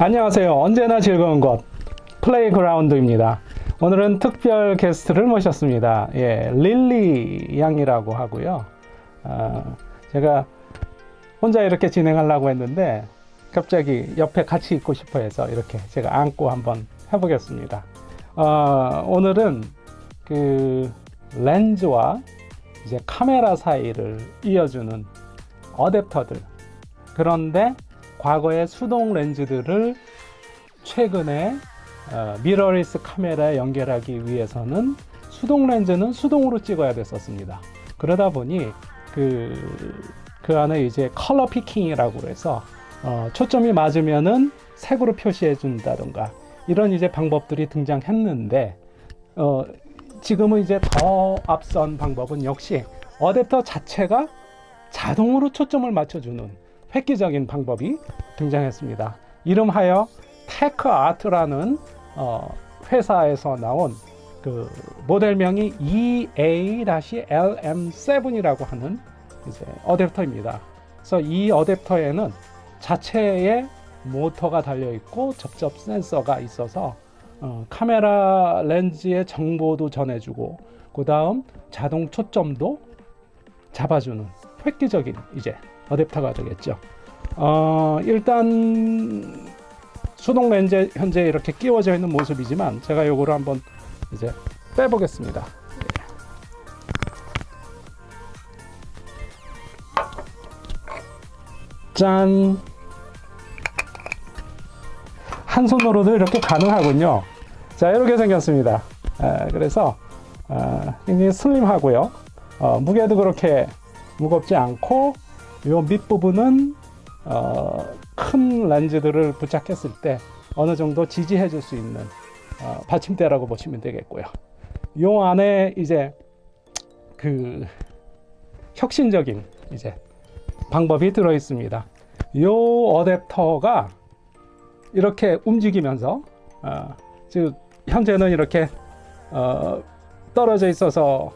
안녕하세요. 언제나 즐거운 곳 플레이그라운드입니다. 오늘은 특별 게스트를 모셨습니다. 예, 릴리 양이라고 하고요. 어, 제가 혼자 이렇게 진행하려고 했는데 갑자기 옆에 같이 있고 싶어 해서 이렇게 제가 안고 한번 해보겠습니다. 어, 오늘은 그 렌즈와 이제 카메라 사이를 이어주는 어댑터들 그런데 과거의 수동 렌즈들을 최근에 어, 미러리스 카메라에 연결하기 위해서는 수동 렌즈는 수동으로 찍어야 됐었습니다. 그러다 보니 그, 그 안에 이제 컬러 peaking이라고 해서 어, 초점이 맞으면은 색으로 표시해 준다던가 이런 이제 방법들이 등장했는데 어, 지금은 이제 더 앞선 방법은 역시 어댑터 자체가 자동으로 초점을 맞춰주는 획기적인 방법이 등장했습니다. 이름하여 테크 아트라는 어, 회사에서 나온 그 모델명이 EA-LM7이라고 하는 이제 어댑터입니다. 그래서 이 어댑터에는 자체의 모터가 달려 있고 접점 센서가 있어서 어, 카메라 렌즈의 정보도 전해주고 그 다음 자동 초점도 잡아주는 획기적인 이제 어댑터가 되겠죠. 어, 일단 수동 렌즈 현재 이렇게 끼워져 있는 모습이지만 제가 요거를 한번 이제 빼보겠습니다. 짠! 한 손으로도 이렇게 가능하군요. 자, 이렇게 생겼습니다. 아, 그래서 아, 굉장히 슬림하고요. 어, 무게도 그렇게 무겁지 않고 이 밑부분은 어, 큰 렌즈들을 부착했을 때 어느 정도 지지해 줄 수 있는 어, 받침대라고 보시면 되겠고요. 이 안에 이제 그 혁신적인 이제 방법이 들어 있습니다. 이 어댑터가 이렇게 움직이면서 어, 즉 현재는 이렇게 어, 떨어져 있어서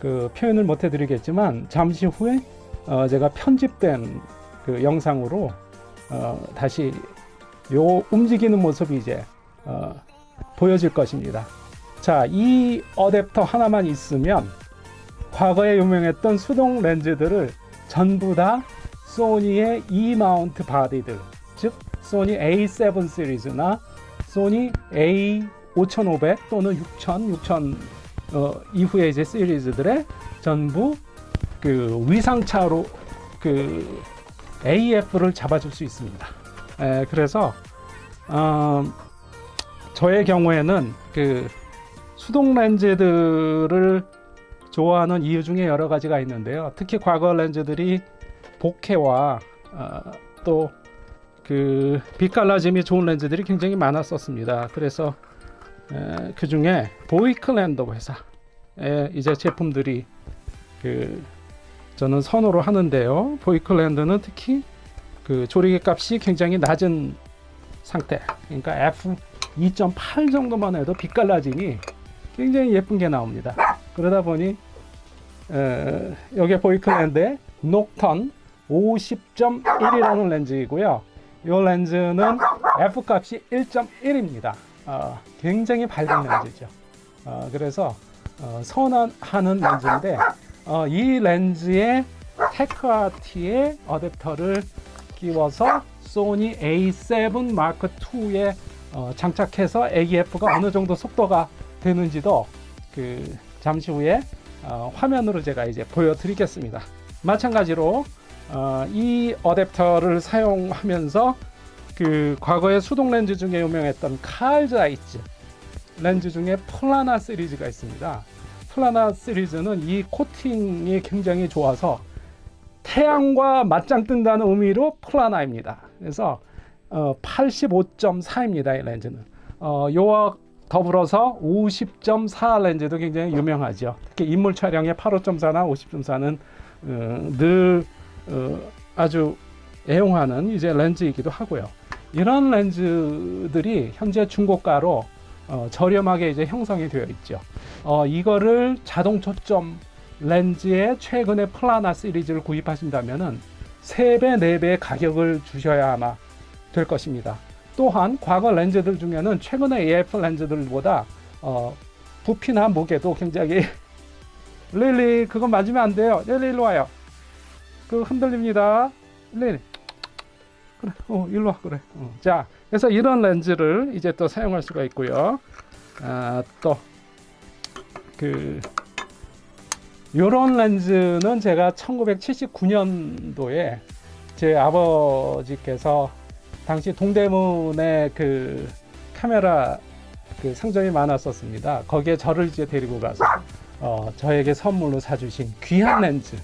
그 표현을 못 해드리겠지만 잠시 후에 어, 제가 편집된 그 영상으로 어, 다시 요 움직이는 모습이 이제 어, 보여질 것입니다. 자, 이 어댑터 하나만 있으면 과거에 유명했던 수동 렌즈들을 전부 다 소니의 E 마운트 바디들, 즉 소니 A7 시리즈나 소니 A5500 또는 6000, 6000 어, 이후에 이제 시리즈들의 전부 그 위상차로 그 AF를 잡아줄 수 있습니다. 에, 그래서 어, 저의 경우에는 그 수동 렌즈들을 좋아하는 이유 중에 여러 가지가 있는데요. 특히 과거 렌즈들이 복해와 어, 또그 빛갈라짐이 좋은 렌즈들이 굉장히 많았었습니다. 그래서 그 중에 보이클랜더 회사의 이제 제품들이 그 저는 선호를 하는데요. 보이클랜드는 특히 그 조리개 값이 굉장히 낮은 상태. 그러니까 F 2.8 정도만 해도 빛깔라짐이 굉장히 예쁜 게 나옵니다. 그러다 보니 에, 여기 보이클랜드의 녹턴 50.1이라는 렌즈이고요. 이 렌즈는 F 값이 1.1입니다. 어, 굉장히 밝은 렌즈죠. 어, 그래서 어, 선호하는 렌즈인데 어, 이 렌즈에 테크아티의 어댑터를 끼워서 소니 A7 마크 2에 어, 장착해서 AF가 어느 정도 속도가 되는지도 그 잠시 후에 어, 화면으로 제가 이제 보여드리겠습니다. 마찬가지로 어, 이 어댑터를 사용하면서 그 과거의 수동 렌즈 중에 유명했던 칼 자이스 렌즈 중에 플라나 시리즈가 있습니다. 플라나 시리즈는 이 코팅이 굉장히 좋아서 태양과 맞짱 뜬다는 의미로 플라나입니다. 그래서 어, 85.4입니다. 이 렌즈는. 어, 요와 더불어서 50.4 렌즈도 굉장히 유명하죠. 특히 인물 촬영에 85.4나 50.4는 어, 늘 어, 아주 애용하는 이제 렌즈이기도 하고요. 이런 렌즈들이 현재 중고가로 어, 저렴하게 이제 형성이 되어 있죠. 어, 이거를 자동 초점 렌즈의 최근에 플라나 시리즈를 구입하신다면은 3배, 4배의 가격을 주셔야 아마 될 것입니다. 또한 과거 렌즈들 중에는 최근의 AF 렌즈들보다 어, 부피나 무게도 굉장히 릴리 그거 맞으면 안 돼요. 릴리 일로 와요. 그 흔들립니다. 릴리 그래, 어, 일로 와 그래. 어. 자, 그래서 이런 렌즈를 이제 또 사용할 수가 있고요. 아, 또그 요런 렌즈는 제가 1979년도에 제 아버지께서 당시 동대문에 그 카메라 그 상점이 많았었습니다. 거기에 저를 이제 데리고 가서 어, 저에게 선물로 사주신 귀한 렌즈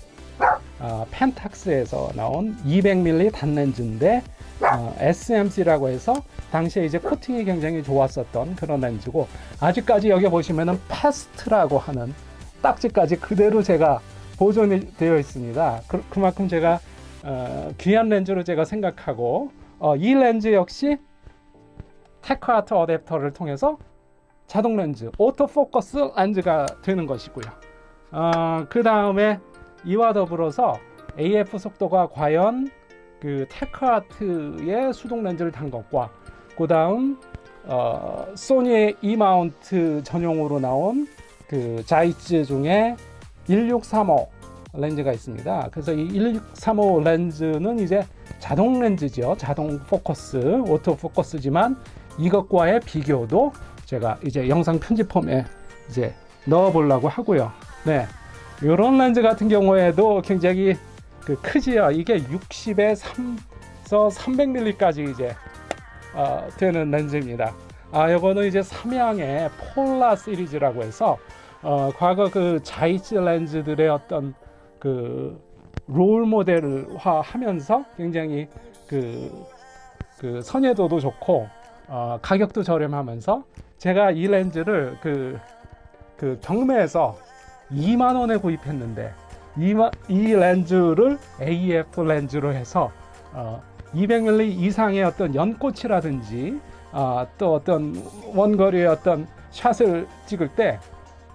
어, 펜탁스에서 나온 200mm 단렌즈인데 어, SMC라고 해서 당시에 이제 코팅이 굉장히 좋았었던 그런 렌즈고 아직까지 여기 보시면은 passed라고 하는 딱지까지 그대로 제가 보존이 되어 있습니다. 그, 그만큼 제가 어, 귀한 렌즈로 제가 생각하고 어, 이 렌즈 역시 테크아트 어댑터를 통해서 자동 렌즈, 오토 포커스 렌즈가 되는 것이고요. 어, 그 다음에 이와 더불어서 AF 속도가 과연 그 테크아트의 수동 렌즈를 단 것과 그 다음 어, 소니의 E 마운트 전용으로 나온 그 자이스 중에 1635 렌즈가 있습니다. 그래서 이 1635 렌즈는 이제 자동 렌즈죠. 자동 포커스, 오토 포커스지만 이것과의 비교도 제가 이제 영상 편집본에 이제 넣어 보려고 하고요. 네. 이런 렌즈 같은 경우에도 굉장히 그 크지요. 이게 60에 3서 300mm까지 이제 어, 되는 렌즈입니다. 아, 이거는 이제 삼양의 폴라 시리즈라고 해서 어, 과거 그 자이츠 렌즈들의 어떤 그 롤 모델화 하면서 굉장히 그, 그 선예도도 좋고 어, 가격도 저렴하면서 제가 이 렌즈를 그, 그 경매에서 2만 원에 구입했는데 이, 이 렌즈를 AF 렌즈로 해서 어, 200mm 이상의 어떤 연꽃이라든지 어, 또 어떤 원거리의 어떤 샷을 찍을 때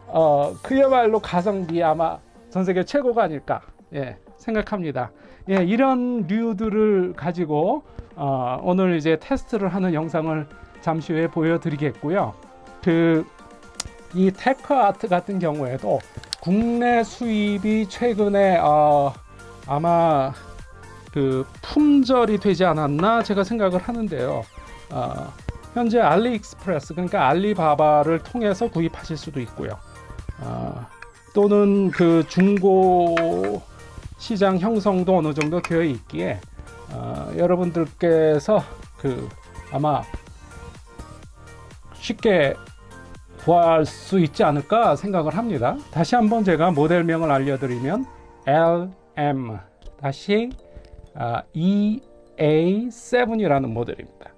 어, 그야말로 가성비 아마 전 세계 최고가 아닐까 예, 생각합니다. 예, 이런 류들을 가지고 어, 오늘 이제 테스트를 하는 영상을 잠시 후에 보여드리겠고요. 그 이 테크 아트 같은 경우에도 국내 수입이 최근에 어, 아마 그 품절이 되지 않았나 제가 생각을 하는데요. 어, 현재 알리익스프레스 그러니까 알리바바를 통해서 구입하실 수도 있고요. 어, 또는 그 중고 시장 형성도 어느 정도 되어 있기에 어, 여러분들께서 그 아마 쉽게 구할 수 있지 않을까 생각을 합니다. 다시 한번 제가 모델명을 알려드리면 LM 다시 아, EA7이라는 모델입니다.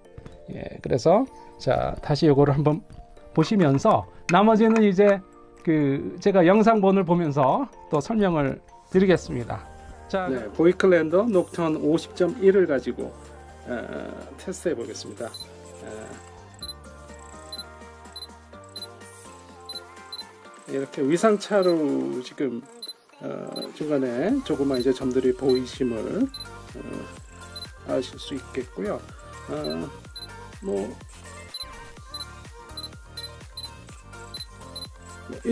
예, 그래서 자 다시 이거를 한번 보시면서 나머지는 이제 그 제가 영상본을 보면서 또 설명을 드리겠습니다. 자, 네, 보이클랜더 녹턴 50.1을 가지고 어, 테스트해 보겠습니다. 어, 이렇게 위상차로 지금 어, 중간에 조그만 이제 점들이 보이심을 어, 아실 수 있겠고요. 어, 뭐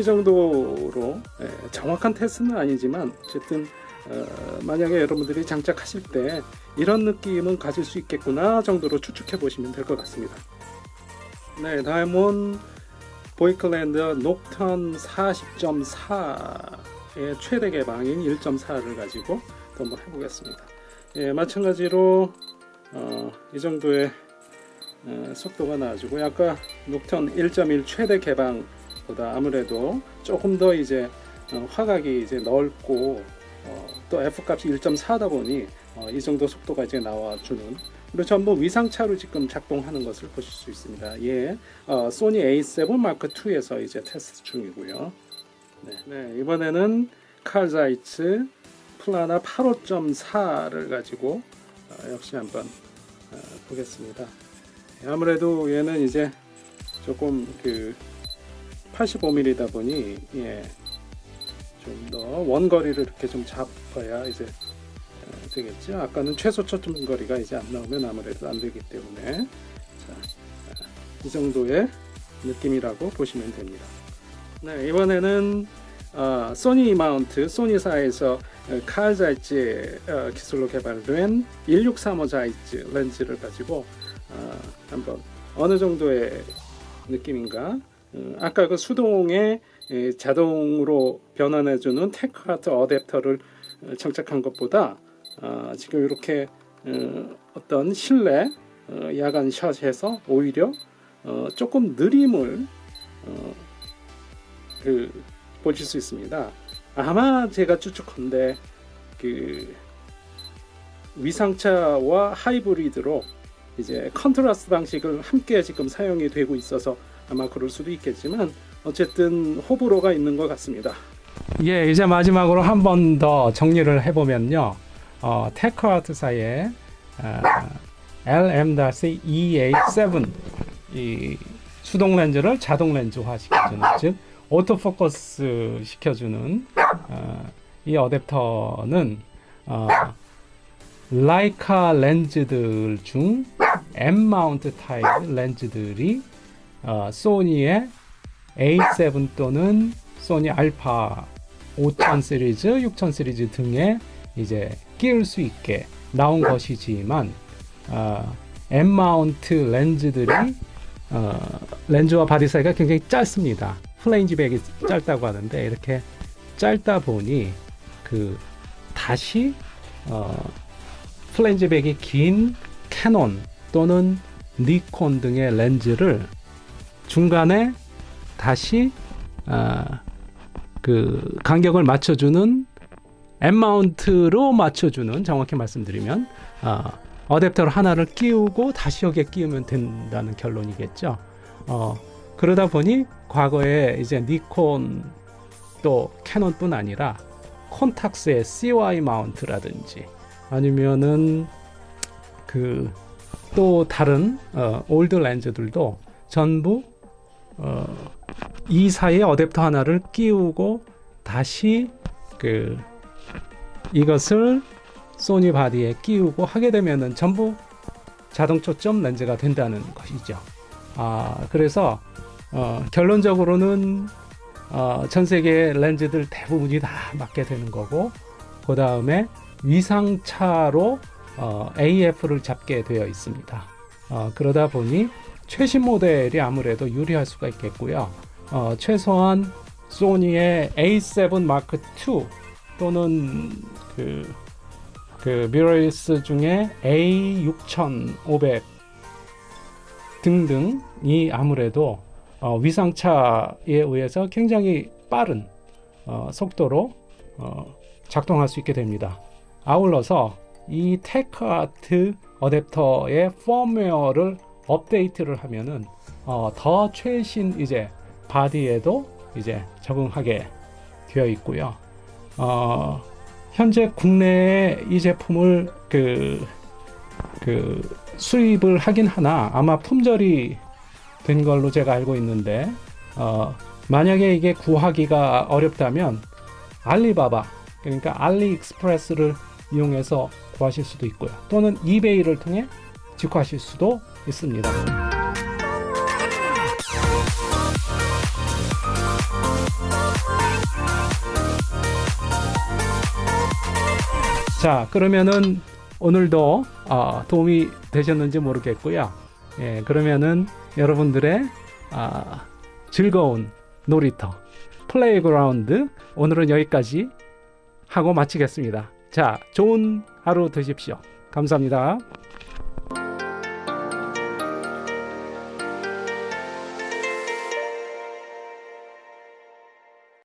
정도로 예, 정확한 테스트는 아니지만 어쨌든 어, 만약에 여러분들이 장착하실 때 이런 느낌은 가질 수 있겠구나 정도로 추측해 보시면 될 것 같습니다. 네, 다음은 보이클랜드 녹턴 40.4의 최대 개방인 1.4를 가지고 또 한번 해보겠습니다. 예, 마찬가지로 어, 이 정도의 어, 속도가 나와주고 아까 녹턴 1.1 최대 개방보다 아무래도 조금 더 이제 어, 화각이 이제 넓고 어, 또 F 값이 1.4다 보니 어, 이 정도 속도가 이제 나와주는 그리고 전부 위상차로 지금 작동하는 것을 보실 수 있습니다. 예, 어, 소니 A7 마크 2에서 이제 테스트 중이고요. 네, 네 이번에는 칼자이츠 플라나 85.4를 가지고 어, 역시 한번 어, 보겠습니다. 아무래도 얘는 이제 조금 그 85mm다 보니 예, 좀 더 원거리를 이렇게 좀 잡아야 이제 되겠죠. 아까는 최소 초점 거리가 이제 안 나오면 아무래도 안 되기 때문에 자, 이 정도의 느낌이라고 보시면 됩니다. 네, 이번에는 어, 소니 마운트, 소니사에서 어, 칼자이스 어, 기술로 개발된 1635 자이스 렌즈를 가지고 어, 한번 어느 정도의 느낌인가 어, 아까 그 수동에 에, 자동으로 변환해주는 테크아트 어댑터를 어, 장착한 것보다 어, 지금 이렇게 어, 어떤 실내 어, 야간 샷에서 오히려 어, 조금 느림을 어, 그 보실 수 있습니다. 아마 제가 추측컨대 그 위상차와 하이브리드로 이제 컨트라스트 방식을 함께 지금 사용이 되고 있어서 아마 그럴 수도 있겠지만 어쨌든 호불호가 있는 것 같습니다. 예, 이제 마지막으로 한 번 더 정리를 해보면요. 어, 테크아트사의 어, LM-E87 이 수동 렌즈를 자동 렌즈화 시켜주는 즉 오토포커스 시켜주는 어, 이 어댑터는 어, 라이카 렌즈들 중 M 마운트 타입 렌즈들이 어, 소니의 A7 또는 소니 알파 5000 시리즈, 6000 시리즈 등에 이제 끼울 수 있게 나온 것이지만 어, M 마운트 렌즈들이 어, 렌즈와 바디 사이가 굉장히 짧습니다. flange back이 짧다고 하는데 이렇게 짧다 보니 그 다시 어, flange back이 긴 캐논 또는 니콘 등의 렌즈를 중간에 다시 아, 그 간격을 맞춰주는 M 마운트로 맞춰주는 정확히 말씀드리면 아, 어댑터를 하나를 끼우고 다시 여기에 끼우면 된다는 결론이겠죠. 어, 그러다 보니 과거에 이제 니콘 또 캐논뿐 아니라 콘탁스의 CY 마운트라든지 아니면은 그 또 다른 어, old 렌즈들도 전부 어, 이 사이에 어댑터 하나를 끼우고 다시 그 이것을 소니 바디에 끼우고 하게 되면은 전부 자동 초점 렌즈가 된다는 것이죠. 아 그래서 어, 결론적으로는 어, 전 세계 렌즈들 대부분이 다 맞게 되는 거고 그 다음에 위상차로 어, AF를 잡게 되어 있습니다. 어, 그러다 보니 최신 모델이 아무래도 유리할 수가 있겠고요. 어, 최소한 소니의 A7 마크 2 또는 그, 그 미러리스 중에 A6500 등등이 아무래도 어, 위상차에 의해서 굉장히 빠른 어, 속도로 어, 작동할 수 있게 됩니다. 아울러서 이 테크아트 어댑터의 펌웨어를 업데이트를 하면은 어, 더 최신 이제 바디에도 이제 적응하게 되어 있고요. 어, 현재 국내에 이 제품을 그, 그 수입을 하긴 하나 아마 품절이 된 걸로 제가 알고 있는데 어, 만약에 이게 구하기가 어렵다면 알리바바 그러니까 알리익스프레스를 이용해서 구하실 수도 있고요. 또는 이베이를 통해 직구하실 수도 있습니다. 자, 그러면은 오늘도 어, 도움이 되셨는지 모르겠고요. 예, 그러면은 여러분들의 아, 즐거운 놀이터 플레이그라운드 오늘은 여기까지 하고 마치겠습니다. 자, 좋은 하루 되십시오. 감사합니다.